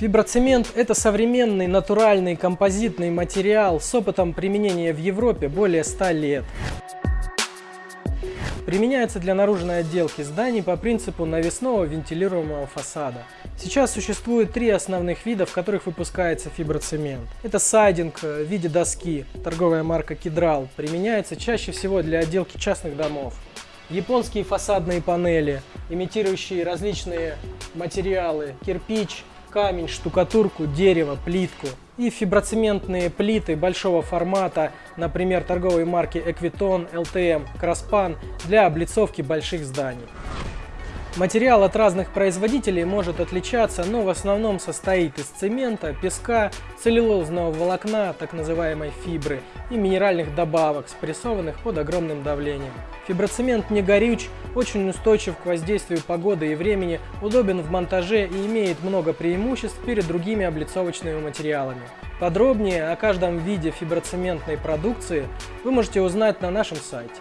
Фиброцемент – это современный натуральный композитный материал с опытом применения в Европе более 100 лет. Применяется для наружной отделки зданий по принципу навесного вентилируемого фасада. Сейчас существует три основных вида, в которых выпускается фиброцемент. Это сайдинг в виде доски, торговая марка Кедрал, применяется чаще всего для отделки частных домов. Японские фасадные панели, имитирующие различные материалы, кирпич, камень, штукатурку, дерево, плитку. И фиброцементные плиты большого формата, например, торговой марки Equiton, LTM, Кросpan для облицовки больших зданий. Материал от разных производителей может отличаться, но в основном состоит из цемента, песка, целлюлозного волокна, так называемой фибры, и минеральных добавок, спрессованных под огромным давлением. Фиброцемент не горюч, очень устойчив к воздействию погоды и времени, удобен в монтаже и имеет много преимуществ перед другими облицовочными материалами. Подробнее о каждом виде фиброцементной продукции вы можете узнать на нашем сайте.